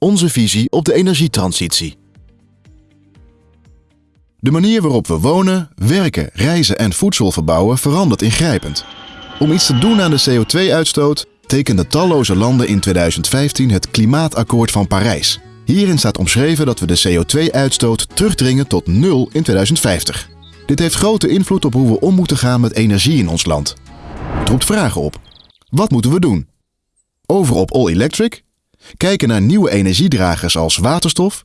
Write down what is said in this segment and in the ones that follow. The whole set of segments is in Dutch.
Onze visie op de energietransitie. De manier waarop we wonen, werken, reizen en voedsel verbouwen verandert ingrijpend. Om iets te doen aan de CO2-uitstoot tekenden talloze landen in 2015 het Klimaatakkoord van Parijs. Hierin staat omschreven dat we de CO2-uitstoot terugdringen tot nul in 2050. Dit heeft grote invloed op hoe we om moeten gaan met energie in ons land. Het roept vragen op. Wat moeten we doen? Over op all electric? Kijken naar nieuwe energiedragers als waterstof?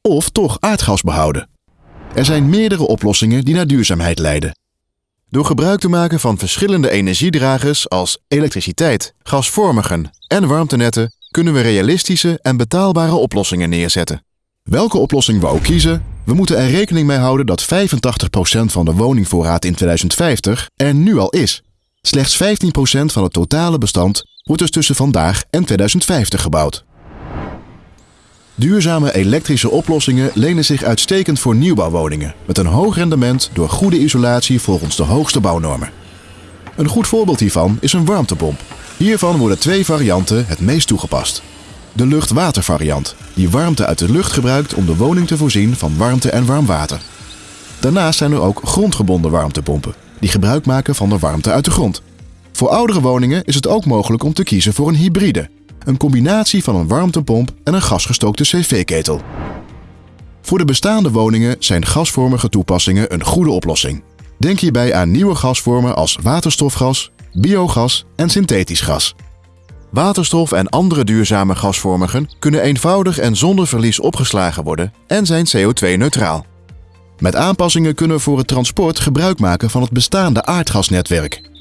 Of toch aardgas behouden? Er zijn meerdere oplossingen die naar duurzaamheid leiden. Door gebruik te maken van verschillende energiedragers als elektriciteit, gasvormigen en warmtenetten kunnen we realistische en betaalbare oplossingen neerzetten. Welke oplossing we ook kiezen, we moeten er rekening mee houden dat 85% van de woningvoorraad in 2050 er nu al is. Slechts 15% van het totale bestand wordt dus tussen vandaag en 2050 gebouwd. Duurzame elektrische oplossingen lenen zich uitstekend voor nieuwbouwwoningen met een hoog rendement door goede isolatie volgens de hoogste bouwnormen. Een goed voorbeeld hiervan is een warmtepomp. Hiervan worden twee varianten het meest toegepast. De lucht-water-variant, die warmte uit de lucht gebruikt om de woning te voorzien van warmte en warm water. Daarnaast zijn er ook grondgebonden warmtepompen, die gebruik maken van de warmte uit de grond. Voor oudere woningen is het ook mogelijk om te kiezen voor een hybride, een combinatie van een warmtepomp en een gasgestookte cv-ketel. Voor de bestaande woningen zijn gasvormige toepassingen een goede oplossing. Denk hierbij aan nieuwe gasvormen als waterstofgas, biogas en synthetisch gas. Waterstof en andere duurzame gasvormigen kunnen eenvoudig en zonder verlies opgeslagen worden en zijn CO2-neutraal. Met aanpassingen kunnen we voor het transport gebruik maken van het bestaande aardgasnetwerk.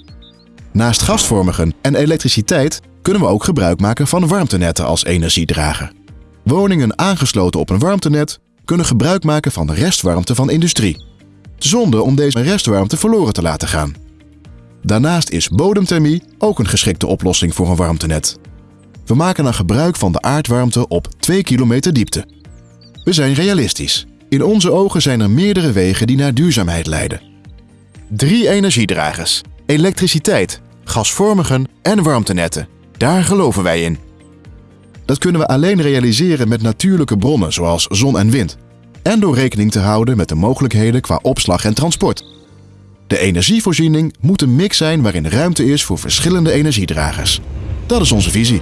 Naast gasvormigen en elektriciteit kunnen we ook gebruik maken van warmtenetten als energiedrager. Woningen aangesloten op een warmtenet kunnen gebruik maken van de restwarmte van industrie, zonder om deze restwarmte verloren te laten gaan. Daarnaast is bodemthermie ook een geschikte oplossing voor een warmtenet. We maken dan gebruik van de aardwarmte op 2 kilometer diepte. We zijn realistisch. In onze ogen zijn er meerdere wegen die naar duurzaamheid leiden. Drie energiedragers: elektriciteit, gasvormigen en warmtenetten. Daar geloven wij in. Dat kunnen we alleen realiseren met natuurlijke bronnen zoals zon en wind. En door rekening te houden met de mogelijkheden qua opslag en transport. De energievoorziening moet een mix zijn waarin ruimte is voor verschillende energiedragers. Dat is onze visie.